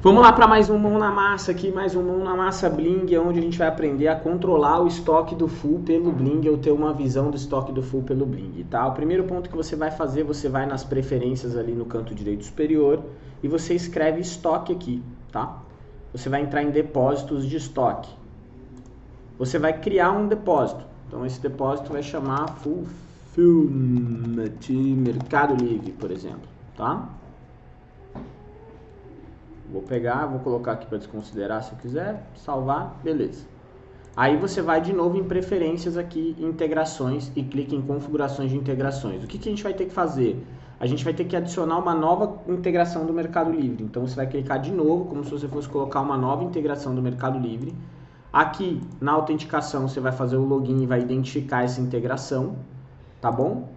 Vamos lá para mais um mão na massa aqui, mais um mão na massa Bling, onde a gente vai aprender a controlar o estoque do full pelo Bling ou ter uma visão do estoque do full pelo Bling, tá? O primeiro ponto que você vai fazer, você vai nas preferências ali no canto direito superior e você escreve estoque aqui, tá? Você vai entrar em depósitos de estoque. Você vai criar um depósito. Então esse depósito vai chamar Fulfillment Mercado Livre, por exemplo, tá? Vou pegar, vou colocar aqui para desconsiderar se eu quiser, salvar, beleza. Aí você vai de novo em preferências aqui, integrações e clica em configurações de integrações. O que, que a gente vai ter que fazer? A gente vai ter que adicionar uma nova integração do Mercado Livre. Então você vai clicar de novo, como se você fosse colocar uma nova integração do Mercado Livre. Aqui na autenticação você vai fazer o login e vai identificar essa integração, tá bom?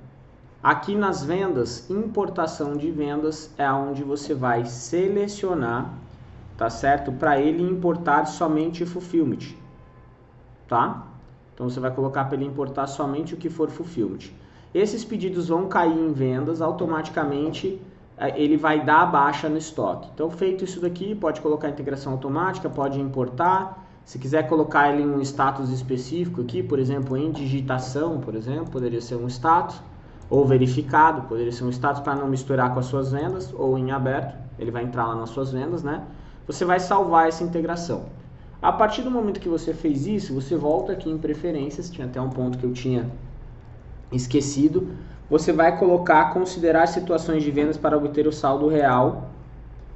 Aqui nas vendas, importação de vendas é onde você vai selecionar, tá certo? Para ele importar somente fulfillment, tá? Então você vai colocar para ele importar somente o que for fulfillment. Esses pedidos vão cair em vendas, automaticamente é, ele vai dar a baixa no estoque. Então feito isso daqui, pode colocar integração automática, pode importar. Se quiser colocar ele em um status específico aqui, por exemplo, em digitação, por exemplo, poderia ser um status ou verificado, poderia ser um status para não misturar com as suas vendas, ou em aberto, ele vai entrar lá nas suas vendas, né? Você vai salvar essa integração. A partir do momento que você fez isso, você volta aqui em preferências, tinha até um ponto que eu tinha esquecido, você vai colocar considerar situações de vendas para obter o saldo real,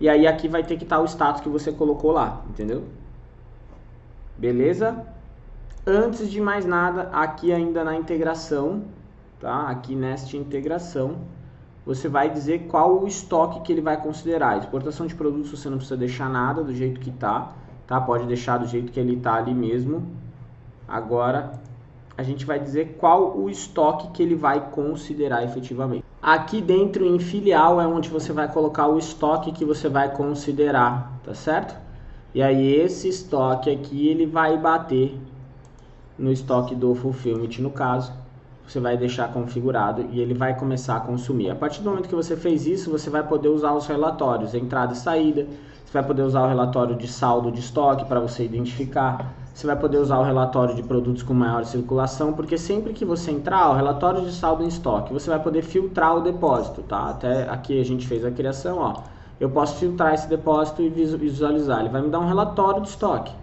e aí aqui vai ter que estar o status que você colocou lá, entendeu? Beleza? Antes de mais nada, aqui ainda na integração, tá? Aqui nesta integração, você vai dizer qual o estoque que ele vai considerar. Exportação de produtos você não precisa deixar nada do jeito que tá, tá? Pode deixar do jeito que ele tá ali mesmo. Agora a gente vai dizer qual o estoque que ele vai considerar efetivamente. Aqui dentro em filial é onde você vai colocar o estoque que você vai considerar, tá certo? E aí esse estoque aqui ele vai bater no estoque do fulfillment no caso você vai deixar configurado e ele vai começar a consumir. A partir do momento que você fez isso, você vai poder usar os relatórios, entrada e saída, você vai poder usar o relatório de saldo de estoque para você identificar, você vai poder usar o relatório de produtos com maior circulação, porque sempre que você entrar, o relatório de saldo em estoque, você vai poder filtrar o depósito, tá? Até aqui a gente fez a criação, ó. Eu posso filtrar esse depósito e visualizar. Ele vai me dar um relatório de estoque.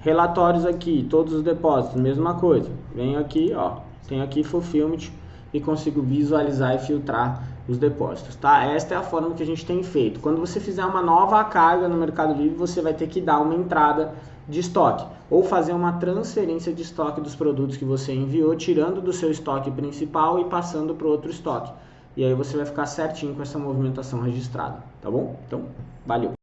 Relatórios aqui, todos os depósitos, mesma coisa. Venho aqui, ó, tenho aqui Fulfillment e consigo visualizar e filtrar os depósitos, tá? Esta é a forma que a gente tem feito. Quando você fizer uma nova carga no Mercado Livre, você vai ter que dar uma entrada de estoque ou fazer uma transferência de estoque dos produtos que você enviou, tirando do seu estoque principal e passando para outro estoque. E aí você vai ficar certinho com essa movimentação registrada, tá bom? Então, valeu!